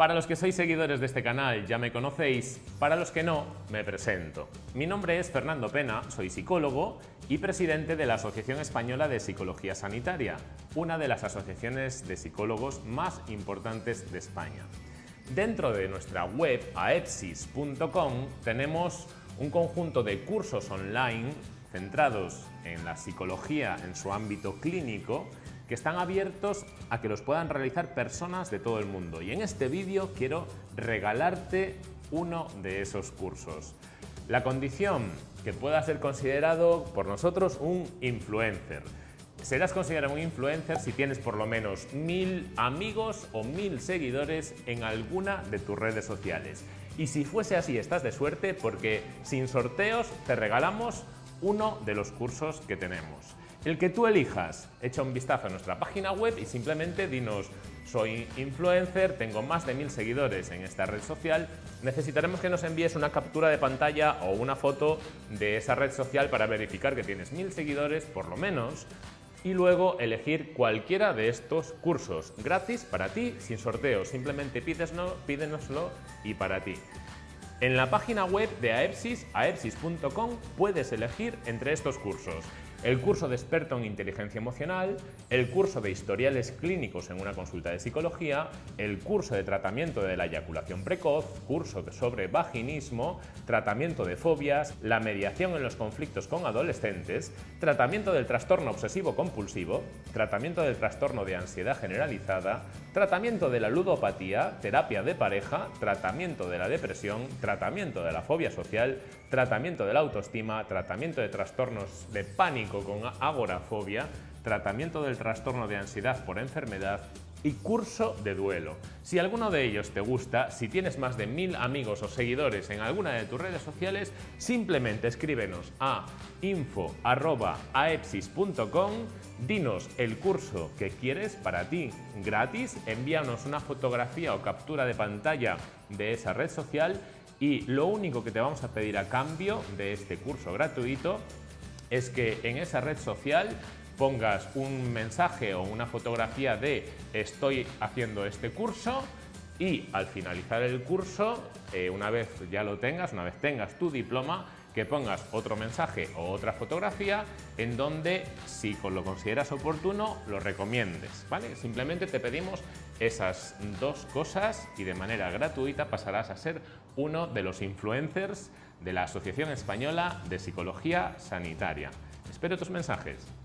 Para los que sois seguidores de este canal ya me conocéis, para los que no, me presento. Mi nombre es Fernando Pena, soy psicólogo y presidente de la Asociación Española de Psicología Sanitaria, una de las asociaciones de psicólogos más importantes de España. Dentro de nuestra web aepsis.com tenemos un conjunto de cursos online centrados en la psicología en su ámbito clínico que están abiertos a que los puedan realizar personas de todo el mundo. Y en este vídeo quiero regalarte uno de esos cursos. La condición que pueda ser considerado por nosotros un influencer. Serás considerado un influencer si tienes por lo menos mil amigos o mil seguidores en alguna de tus redes sociales. Y si fuese así, estás de suerte porque sin sorteos te regalamos uno de los cursos que tenemos. El que tú elijas, echa un vistazo a nuestra página web y simplemente dinos soy influencer, tengo más de mil seguidores en esta red social, necesitaremos que nos envíes una captura de pantalla o una foto de esa red social para verificar que tienes mil seguidores, por lo menos, y luego elegir cualquiera de estos cursos gratis para ti, sin sorteo, simplemente pídenoslo y para ti. En la página web de AEPSIS, aepsis.com, puedes elegir entre estos cursos el curso de experto en inteligencia emocional, el curso de historiales clínicos en una consulta de psicología, el curso de tratamiento de la eyaculación precoz, curso sobre vaginismo, tratamiento de fobias, la mediación en los conflictos con adolescentes, tratamiento del trastorno obsesivo compulsivo, tratamiento del trastorno de ansiedad generalizada, tratamiento de la ludopatía, terapia de pareja, tratamiento de la depresión, tratamiento de la fobia social, tratamiento de la autoestima, tratamiento de trastornos de pánico con agorafobia, tratamiento del trastorno de ansiedad por enfermedad y curso de duelo. Si alguno de ellos te gusta, si tienes más de mil amigos o seguidores en alguna de tus redes sociales, simplemente escríbenos a info.aepsis.com, dinos el curso que quieres para ti gratis, envíanos una fotografía o captura de pantalla de esa red social y lo único que te vamos a pedir a cambio de este curso gratuito es que en esa red social pongas un mensaje o una fotografía de estoy haciendo este curso y al finalizar el curso, eh, una vez ya lo tengas, una vez tengas tu diploma, que pongas otro mensaje o otra fotografía en donde, si lo consideras oportuno, lo recomiendes. ¿vale? Simplemente te pedimos esas dos cosas y de manera gratuita pasarás a ser uno de los influencers de la Asociación Española de Psicología Sanitaria. Espero tus mensajes.